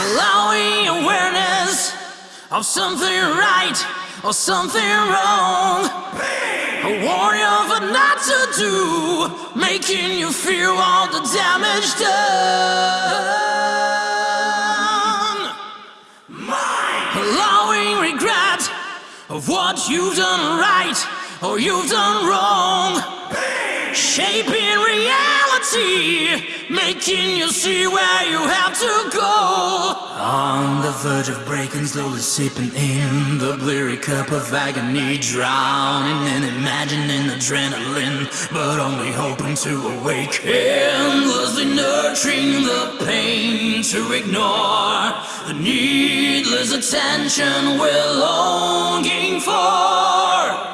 allowing awareness of something right or something wrong. A warning of what not to do, making you feel all the damage done. Allowing regret of what you've done right or you've done wrong. Shaping reality, making you see where you have to go. On the verge of breaking, slowly sipping in the bleary cup of agony, drowning in imagining adrenaline, but only hoping to awake. Endlessly nurturing the pain to ignore the needless attention we're longing for.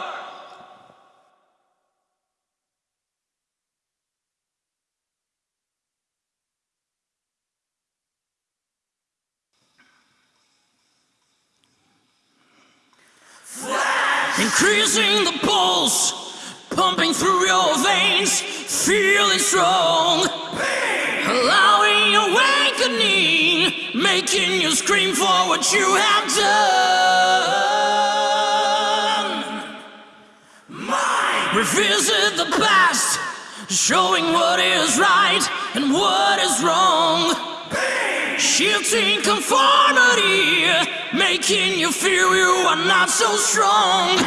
Increasing the pulse, pumping through your veins, feeling strong. Allowing awakening, making you scream for what you have done. Revisit the past, showing what is right and what is wrong. Shifting conformity, making you feel you are not so strong.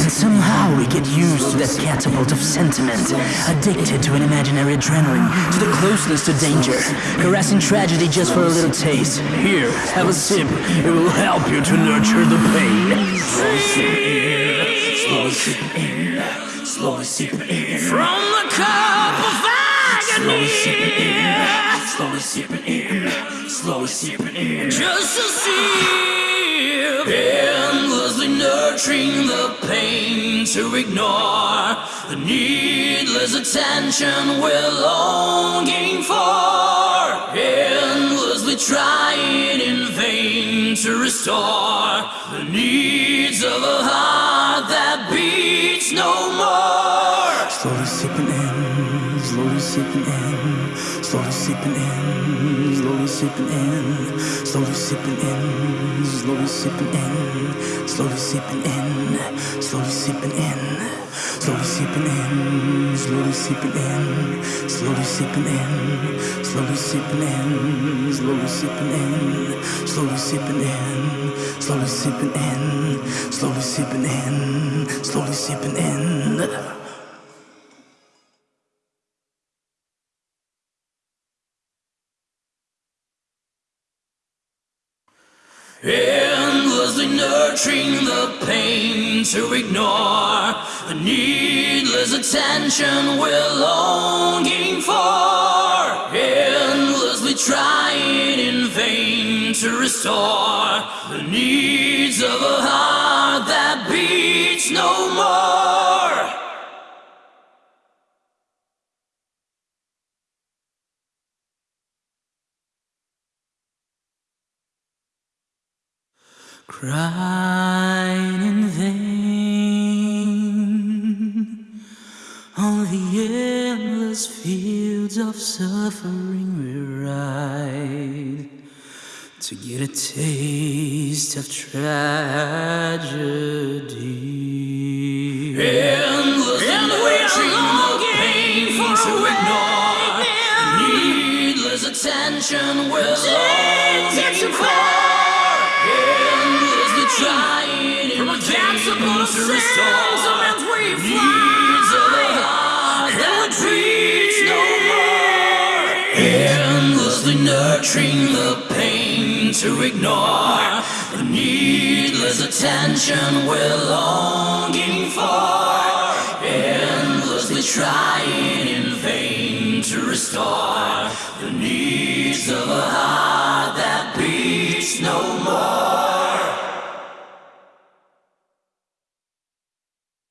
And somehow we get used to that catapult of sentiment, addicted to an imaginary adrenaline, to the closeness to danger, caressing tragedy just for a little taste. Here, have a sip. It will help you to nurture the pain. Slowly sipping in, slowly sipping in. From the cup. Slowly sipping in, slowly sipping in, slowly sipping in. Just to sip. Endlessly nurturing the pain to ignore the needless attention we're longing for. Endlessly trying in vain to restore the needs of a heart that beats no more. Slowly sipping in, slowly sipping in, slowly sipping in, slowly sipping in, slowly sipping in, slowly sipping in, slowly sipping in, slowly sipping in, slowly sipping in, slowly sipping in, slowly sipping in, slowly sipping in, slowly sipping in, slowly sipping in, slowly sipping in, slowly sipping in, slowly sipping in. Endlessly nurturing the pain to ignore the needless attention we're longing for. Endlessly trying in vain to restore the needs of Crying in vain on the endless fields of suffering we ride to get a taste of tragedy. Endless and longing for to ignore needless attention we're longing for. Trying in vain to restore. Needs of a heart that beats no more. Endlessly nurturing the pain to ignore. The needless attention we're longing for. Endlessly trying in vain to restore. The needs